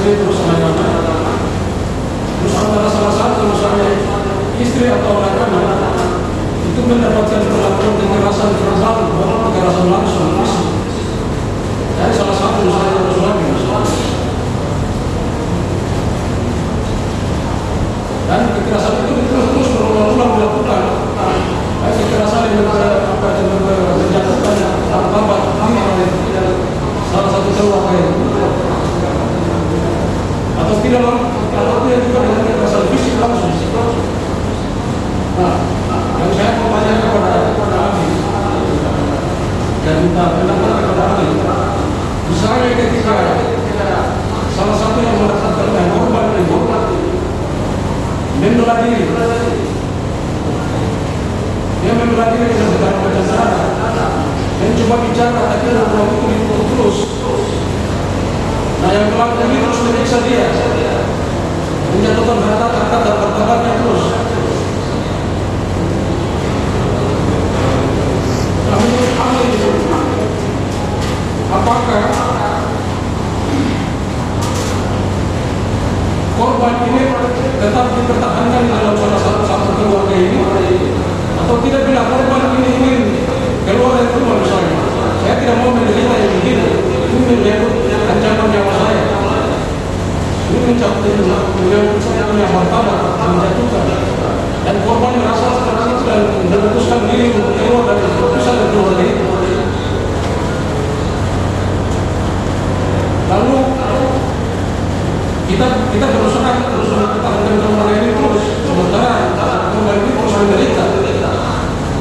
istri terus anak-anak terus antara salah satu misalnya istri atau anak-anak itu mendapatkan perlakuan kekerasan verbal bukan kekerasan langsung dari salah satu misalnya atau suami misalnya dan kekerasan itu terus terus berulang-ulang dilakukan Baik kekerasan yang ber- apa yang ber- menjatuhkan martabat diri oleh salah satu keluarga itu atau tidak atau tidak juga dengan kekerasan fisik langsung. Nah, yang saya kepada salah satu yang dia membela diri dengan segala macam dan coba bicara tapi orang itu ditutup terus. Nah yang pelaku ini terus menyiksa dia Menjatuhkan harta harta dan martabatnya terus Nah menurut ahli Apakah Korban ini tetap dipertahankan di dalam salah satu satu keluarga ini Atau tidak bila korban ini ingin keluar dari rumah misalnya Saya tidak mau menderita yang begini Ini menyebut ancaman nyawa saya ini beliau punya untuk kita kita berusaha mempertahankan keluarga ini terus sementara keluarga ini terus menderita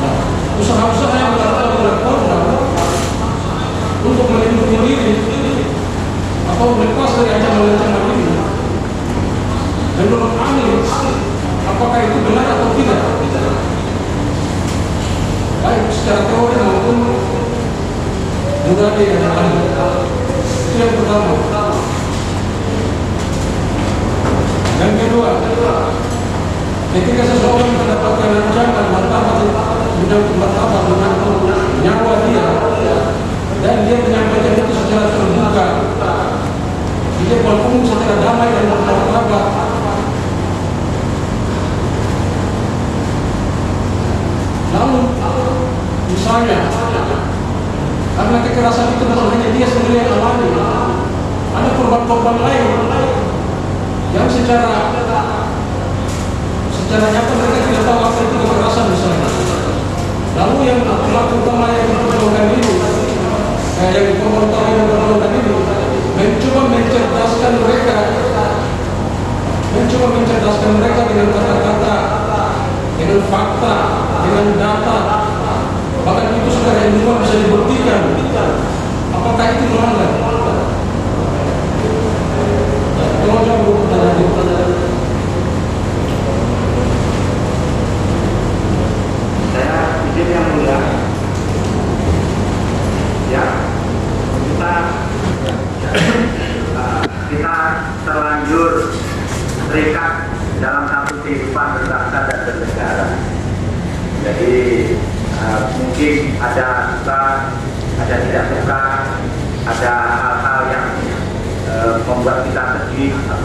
Nah, usaha-usaha yang dilakukan oleh korban untuk melindungi diri atau lepas dari ancaman-ancaman ini menurut ahli apakah itu benar atau tidak? Baik secara teori maupun yang ahli itu yang pertama. Yang kedua ketika seseorang mendapatkan ancaman martabat menyangkut martabat menyangkut nyawa dia dan dia menyampaikan itu secara terbuka di depan umum secara damai dan bermartabat lalu misalnya karena kekerasan itu bukan hanya dia sendiri yang alami. Ada korban-korban lain. Yang secara secara nyata mereka tidak tahu apa itu kekerasan misalnya. Lalu yang pelaku utama yang diperjuangkan ini eh, yang korban utama yang diperjuangkan ini mencoba mencerdaskan mereka. Mencoba mencerdaskan mereka dengan kata-kata dengan fakta dengan data bahkan itu secara ilmuwan bisa dibuktikan apakah itu melanggar. Ya, kita uh, kita terlanjur terikat dalam satu kehidupan berbangsa dan bernegara. Jadi uh, mungkin ada suka, ada tidak suka, ada hal-hal yang uh, membuat kita sedih atau